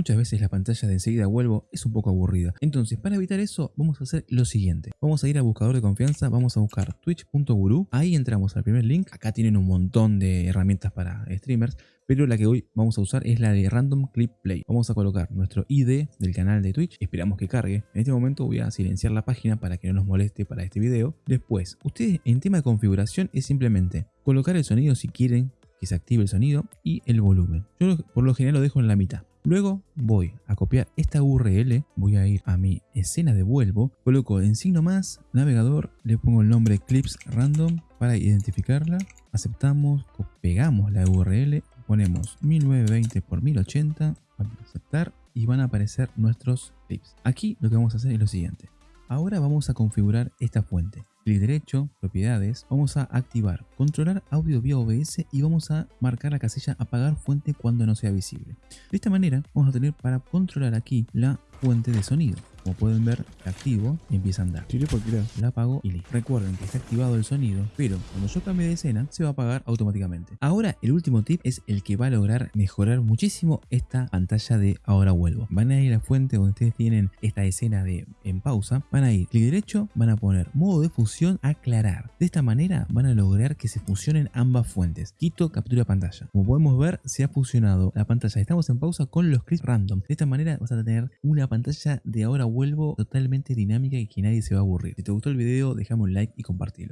Muchas veces la pantalla de enseguida vuelvo es un poco aburrida. Entonces, para evitar eso, vamos a hacer lo siguiente. Vamos a ir a buscador de confianza, vamos a buscar twitch.guru. Ahí entramos al primer link. Acá tienen un montón de herramientas para streamers pero la que hoy vamos a usar es la de Random Clip Play. Vamos a colocar nuestro ID del canal de Twitch, esperamos que cargue. En este momento voy a silenciar la página para que no nos moleste para este video. Después, ustedes en tema de configuración es simplemente colocar el sonido si quieren que se active el sonido y el volumen. Yo por lo general lo dejo en la mitad. Luego voy a copiar esta URL, voy a ir a mi escena de vuelvo, coloco en signo más, navegador, le pongo el nombre clips random para identificarla, aceptamos, pegamos la URL, ponemos 1920 x 1080, vamos a aceptar y van a aparecer nuestros clips. Aquí lo que vamos a hacer es lo siguiente. Ahora vamos a configurar esta fuente. Clic derecho, propiedades, vamos a activar controlar audio vía OBS y vamos a marcar la casilla apagar fuente cuando no sea visible. De esta manera vamos a tener para controlar aquí la fuente de sonido. Como pueden ver, activo y empieza a andar. La apago y listo. Recuerden que está activado el sonido, pero cuando yo cambie de escena, se va a apagar automáticamente. Ahora, el último tip es el que va a lograr mejorar muchísimo esta pantalla de ahora vuelvo. Van a ir a la fuente donde ustedes tienen esta escena de en pausa, van a ir clic derecho, van a poner modo de fusión aclarar. De esta manera van a lograr que se fusionen ambas fuentes. Quito captura pantalla. Como podemos ver, se ha fusionado la pantalla. Estamos en pausa con los clics random. De esta manera vas a tener una pantalla de ahora vuelvo totalmente dinámica y que nadie se va a aburrir. Si te gustó el video, déjame un like y compartilo.